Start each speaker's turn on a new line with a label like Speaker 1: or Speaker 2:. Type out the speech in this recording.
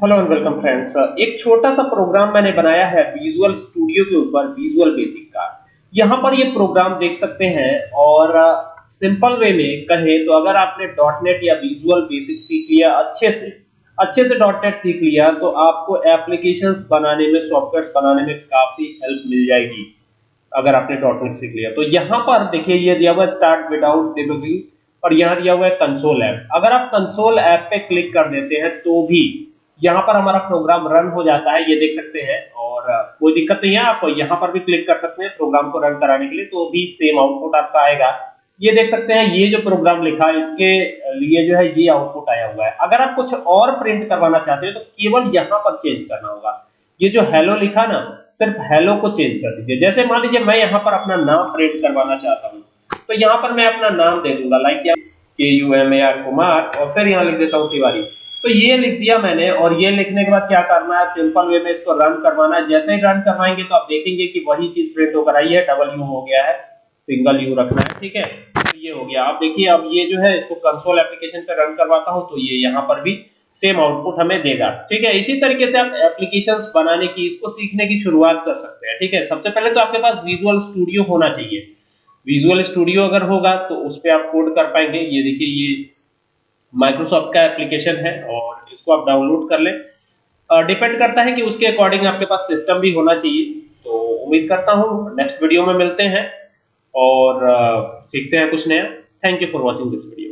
Speaker 1: Hello and welcome friends एक छोटा सा प्रोग्राम मैंने बनाया है विजुअल स्टूडियो के ऊपर विजुअल बेसिक का। यहाँ पर ये प्रोग्राम देख सकते हैं और सिंपल वे में कहें तो अगर आपने. डॉट नेट या विजुअल बेसिक सीख लिया, अच्छे से अच्छे से. डॉट नेट सीख लिया तो आपको एप्लीकेशंस बनाने में सॉफ्टवेयर बनाने में काफ़ी हेल्प मिल जाएगी, अगर आपने. डॉट नेट सीख लिया। तो यहाँ पर देखिए, ये दिया हुआ स्टार्ट विदाउट डिबगिंग और यहाँ दिया हुआ है कंसोल ऐप अगर आप कंसोल ऐप पे क्लिक कर देते हैं तो भी यहाँ पर हमारा प्रोग्राम रन हो जाता है, ये देख सकते हैं। और कोई दिक्कत नहीं है, आप यहाँ पर भी क्लिक कर सकते हैं प्रोग्राम को रन कराने के लिए तो भी सेम आउटपुट आपका आएगा। ये देख सकते हैं, ये जो प्रोग्राम लिखा है इसके लिए जो है, ये आउटपुट आया हुआ है। अगर आप कुछ और प्रिंट करवाना चाहते हैं तो केवल यहाँ पर चेंज करना होगा। ये जो हेलो लिखा ना, सिर्फ़ हेलो को चेंज कर दीजिए। जैसे मान लीजिए, मैं यहाँ पर अपना नाम प्रिंट करवाना चाहता हूँ तो यहाँ पर मैं अपना नाम दे दूँगा like K U M A R Kumar और फिर यहाँ लिख देता हूँ तिवारी। तो ये लिख दिया मैंने और ये लिखने के बाद क्या करना है? सिंपल वे में इसको रन करवाना है। जैसे ही रन करवाएँगे तो आप देखेंगे कि वही चीज़ प्रिंट होकर आई है। डबल यू हो गया है। सिंगल यू रखना है, ठीक है? तो ये हो गया। आप देखिए, अब ये जो है, इसको कंसोल एप्लीकेशन पे रन करवाता हूँ तो ये यहाँ पर भी सेम आउटपुट हमें देगा, ठीक है? इसी तरीके से आप एप्लीकेशंस बनाने की, इसको सीखने की शुरुआत कर सकते हैं, ठीक है? सबसे पहले तो आपके पास विजुअल स्टूडियो होना चाहिए। विजुअल स्टूडियो अगर होगा तो उस पर आप कोड कर पाएँगे। ये देखिए, ये माइक्रोसॉफ्ट का एप्लीकेशन है और इसको आप डाउनलोड कर लें। डिपेंड करता है कि उसके अकॉर्डिंग आपके पास सिस्टम भी होना चाहिए। तो उम्मीद करता हूँ नेक्स्ट वीडियो में मिलते हैं और सीखते हैं कुछ नया। Thank you for watching this video